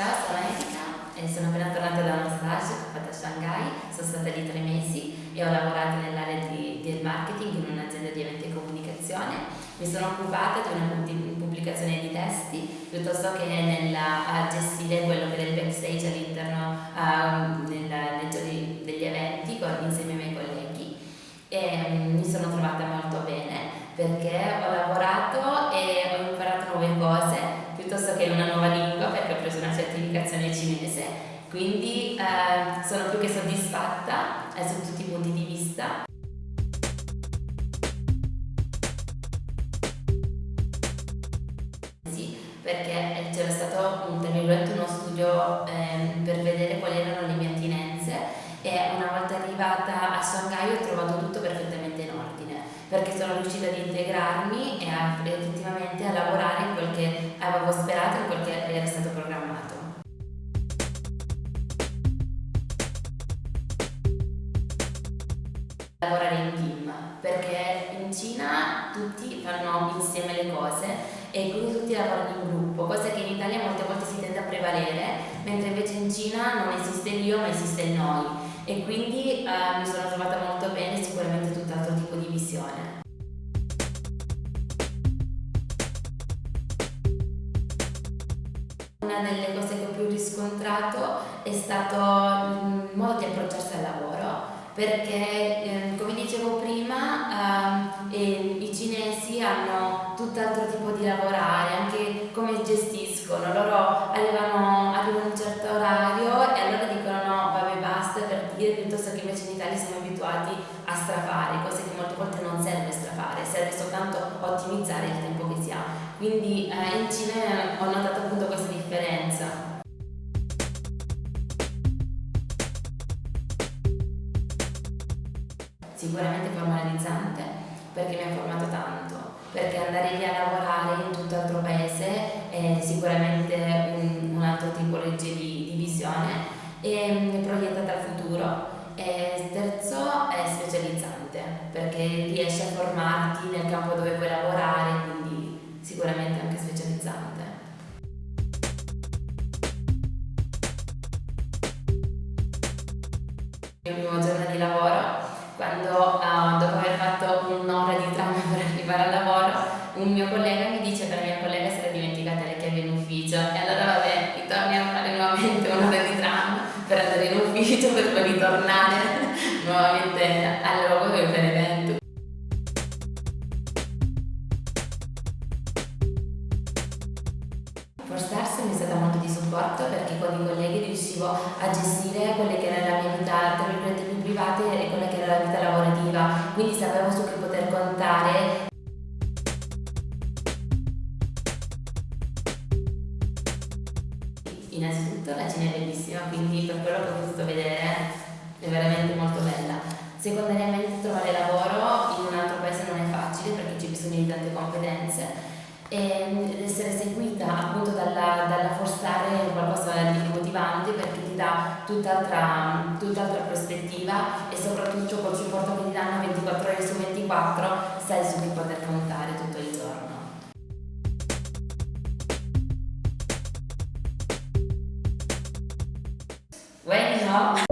Ciao, sono Erika e sono appena tornata da uno stage che fatto a Shanghai, sono stata lì tre mesi e ho lavorato nell'area del marketing in un'azienda di eventi e comunicazione. Mi sono occupata di una pubblicazione di testi piuttosto che nel gestire quello che era il backstage all'interno giorni degli eventi insieme ai miei colleghi e um, mi sono trovata molto bene perché ho lavorato e ho imparato nuove cose piuttosto che una nuova lingua certificazione cinese. Quindi eh, sono più che soddisfatta eh, su tutti i punti di vista. Sì perché c'era stato un, uno studio eh, per vedere quali erano le mie attinenze e una volta arrivata a Shanghai ho trovato tutto perfettamente in ordine perché sono riuscita ad integrarmi e a, effettivamente a lavorare in quel che avevo sperato in quel Lavorare in team, perché in Cina tutti fanno insieme le cose e quindi tutti lavorano in gruppo, cosa che in Italia molte volte si tende a prevalere, mentre invece in Cina non esiste l'io ma esiste il noi e quindi eh, mi sono trovata molto bene, sicuramente tutt'altro tipo di visione. Una delle cose che ho più riscontrato è stato il modo di approcciarsi al lavoro perché eh, come dicevo prima eh, i cinesi hanno tutt'altro tipo di lavorare, anche come gestiscono, loro arrivano, arrivano a un certo orario e allora dicono no vabbè basta per dire piuttosto che invece in Italia siamo abituati a strafare, cose che molte volte non serve strafare, serve soltanto ottimizzare il tempo che si ha. Quindi eh, in Cina ho notato sicuramente formalizzante perché mi ha formato tanto, perché andare lì a lavorare in tutt'altro paese è sicuramente un, un altro tipologia di, di visione e mm, proiettata al futuro. E terzo è specializzante perché riesci a formarti nel campo dove vuoi lavorare, quindi sicuramente anche specializzante. Il mio giorno di lavoro quando uh, dopo aver fatto un'ora di tram per arrivare al lavoro un mio collega mi dice che la mia collega si era dimenticata le chiavi in ufficio. E allora vabbè ritorni a fare nuovamente un'ora di tram per andare in ufficio per poi ritornare nuovamente al luogo per l'evento Forstars mi è stata molto di supporto perché con i colleghi riuscivo a gestire quelle che era la mia vita tra virgolette più private e quella che era la vita lavorativa, quindi sapevo su che poter contare. Innanzitutto la Cina è bellissima, quindi per quello che ho potuto vedere è veramente molto bella. Secondariamente trovare lavoro in un altro paese non è facile perché c'è bisogno di tante competenze ed essere seguita appunto dalla, dalla Forstare è qualcosa di motivante perché ti dà tutt'altra tut prospettiva e soprattutto col supporto che ti danno 24 ore su 24 sai su chi poter contare tutto il giorno. Bueno,